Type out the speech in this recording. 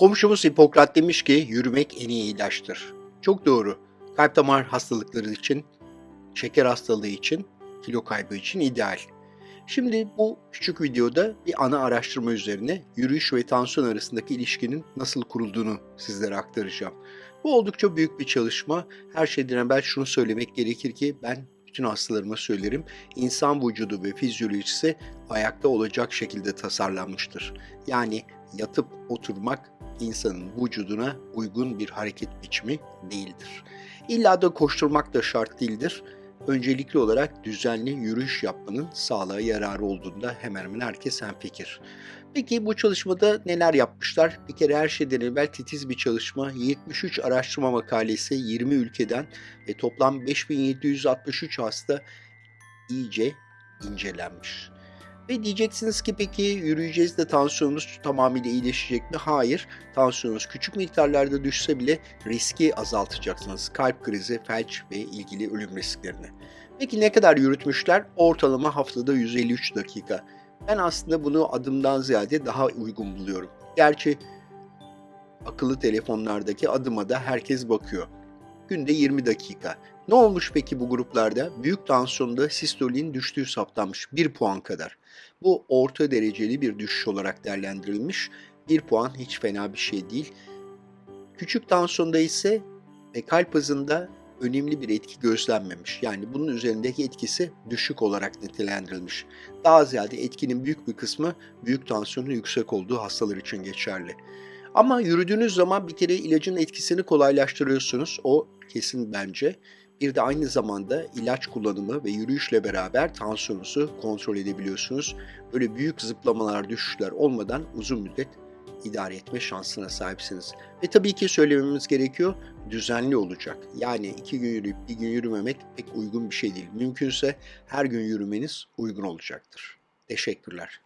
Komşumuz Hipokrat demiş ki yürümek en iyi ilaçtır. Çok doğru. Kalp damar hastalıkları için, şeker hastalığı için, kilo kaybı için ideal. Şimdi bu küçük videoda bir ana araştırma üzerine yürüyüş ve tansiyon arasındaki ilişkinin nasıl kurulduğunu sizlere aktaracağım. Bu oldukça büyük bir çalışma. Her şeyden evvel şunu söylemek gerekir ki ben bütün hastalarıma söylerim. İnsan vücudu ve fizyolojisi ayakta olacak şekilde tasarlanmıştır. Yani yatıp oturmak insanın vücuduna uygun bir hareket biçimi değildir. İlla da koşturmak da şart değildir. Öncelikli olarak düzenli yürüyüş yapmanın sağlığa yararı olduğunda hemen hemen herkes hemfikir. Peki bu çalışmada neler yapmışlar? Bir kere her şeyden evvel titiz bir çalışma. 73 araştırma makalesi 20 ülkeden ve toplam 5763 hasta iyice incelenmiş. Ve diyeceksiniz ki peki yürüyeceğiz de tansiyonunuz tamamıyla iyileşecek mi? Hayır. Tansiyonunuz küçük miktarlarda düşse bile riski azaltacaksınız. Kalp krizi, felç ve ilgili ölüm risklerini. Peki ne kadar yürütmüşler? Ortalama haftada 153 dakika. Ben aslında bunu adımdan ziyade daha uygun buluyorum. Gerçi akıllı telefonlardaki adıma da herkes bakıyor. Günde 20 dakika. Ne olmuş peki bu gruplarda? Büyük tansiyonda sistolin düştüğü saptanmış 1 puan kadar. Bu orta dereceli bir düşüş olarak değerlendirilmiş. 1 puan hiç fena bir şey değil. Küçük tansiyonda ise ve kalp hızında önemli bir etki gözlenmemiş. Yani bunun üzerindeki etkisi düşük olarak nitelendirilmiş. Daha ziyade etkinin büyük bir kısmı büyük tansiyonun yüksek olduğu hastalar için geçerli. Ama yürüdüğünüz zaman bir kere ilacın etkisini kolaylaştırıyorsunuz. O kesin bence. Bir de aynı zamanda ilaç kullanımı ve yürüyüşle beraber tansiyonunuzu kontrol edebiliyorsunuz. Böyle büyük zıplamalar, düşüşler olmadan uzun müddet idare etme şansına sahipsiniz. Ve tabii ki söylememiz gerekiyor, düzenli olacak. Yani iki gün yürüyüp bir gün yürümemek pek uygun bir şey değil. Mümkünse her gün yürümeniz uygun olacaktır. Teşekkürler.